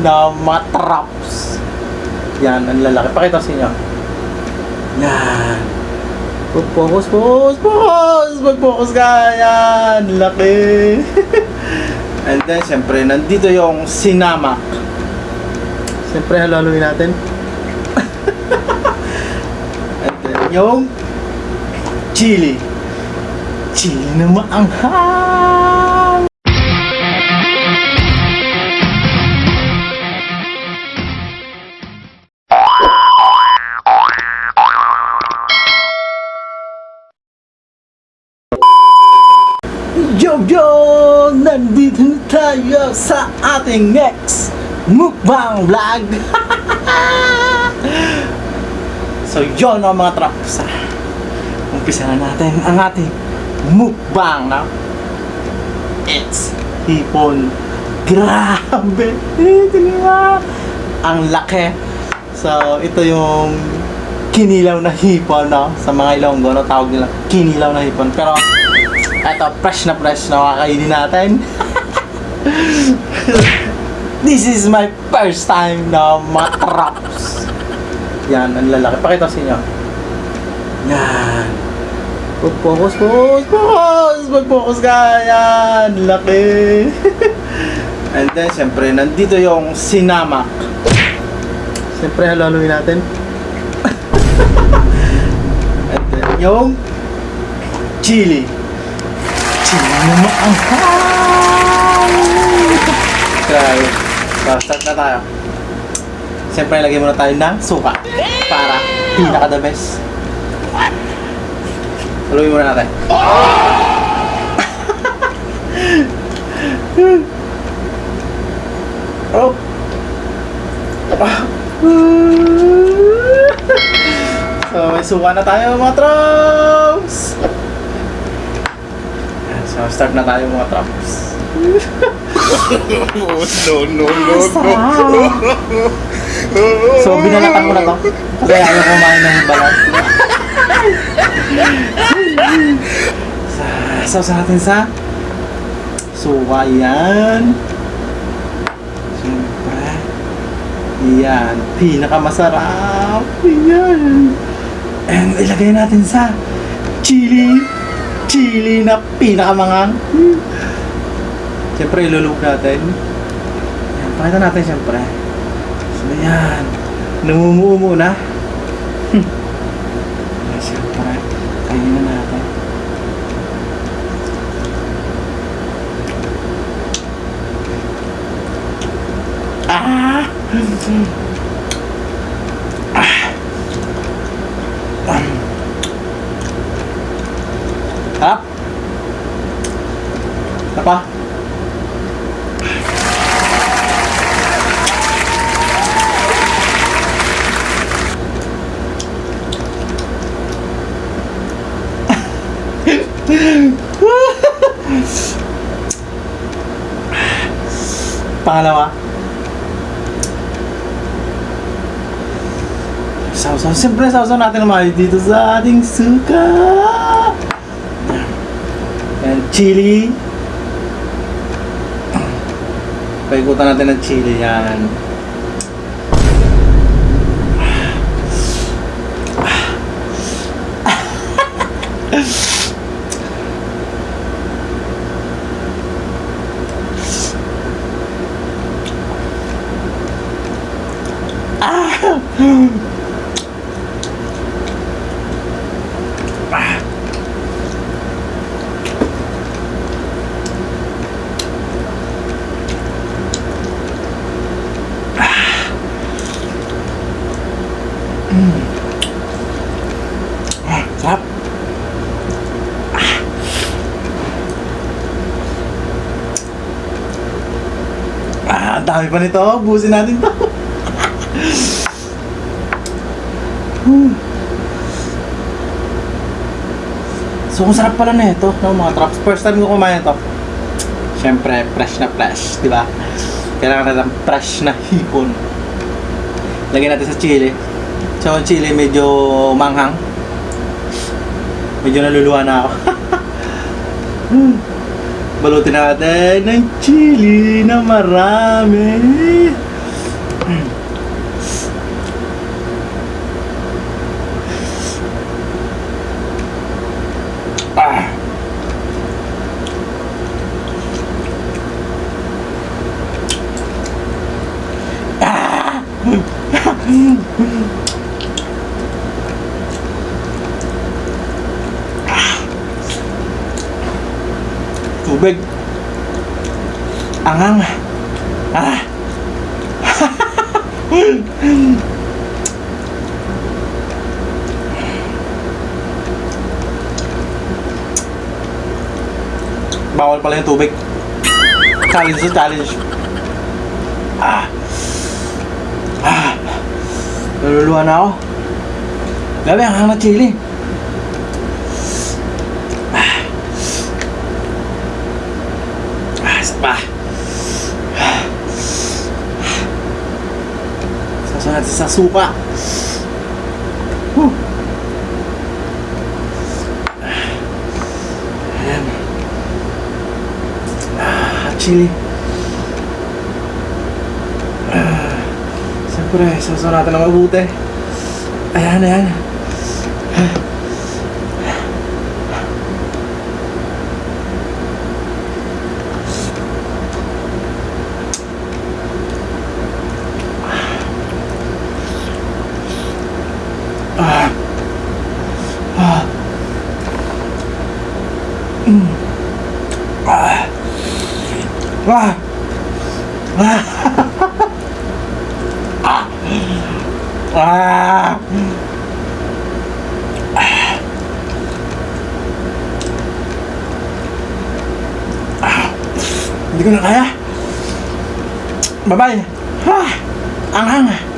na mga traps. Yan, ang lalaki. Pakita sa inyo. Yan. Focus, focus, focus! Mag-focus ka! Yan! Laki! And then, syempre, nandito yung sinamak. Siyempre, halaluin natin. And then, yung chili. Chili na maanghang! Tayo sa ating next mukbang vlog! so yun ang mga traps. Umpisa na natin ang ating mukbang na It's hipon. Grabe! Ang laki. So ito yung kinilaw na hipon no? sa mga Ilonggo no? tawag nila kinilaw na hipon pero eto fresh na fresh na kakainin natin this is my first time na matraps. Yan ang lalaki. Pakita sa inyo. Yan. Focus focus focus. Mag focus ka. Yan laki. And then syempre nandito yung sinamak syempre halaluin natin. And then, yung chili. Chili na maanghang! Grabe. So, start na tayo. Siyempre, lagay muna tayo ng suka para pinaka the best. Haluin muna natin. oh! So, may suka na tayo mga! Yan, So, start na tayo mga troops. No, no, no, no. So, binalatan ko na to. Kasi ayaw kumain ng balat. so, sa atin sa suka yan. Siyempre. Yan. Pinakamasarap. Yan. And ilagay natin sa chili. Chili na pinakamangang. Siyempre, ilulog natin. Yan, pakita natin siyempre. So, yan. Namumuo muna. Hmm. Yan, siyempre. Kainin na natin. Ah! Harap! Apa? Pangalawa. Sausaw. Siyempre, sausaw natin naman dito sa ating suka. Yan, chili. Paikutan natin ng chili yan. Ah, dami pa nito. Busin natin to. Hmm. so, kung sarap pala na ito, no, mga traps. First time ko kumain ito. Siyempre, fresh na fresh, di ba? Kailangan natin fresh na hipon. Lagyan natin sa chili. So, ang chili medyo manghang. Medyo naluluwa na ako. Hmm. Balutin natin ng chili na marami. Tubig. Angang. Ah. Bawal pala yung tubig. Challenge challenge. Ah. Ah. Naluluwa na ako. Grabe, ang hang na chili. Ah. Ah, isa pa. Ah. Sasaw natin sa suka. Whew. Ayan. Ah, chili. Siyempre, sasaw natin ng mabuti. Ayan, ayan. Ah. Ah. Ah. Ah. Ah. Ah. Ah. Hindi ko na kaya. Bye-bye. Ah. Ang hang.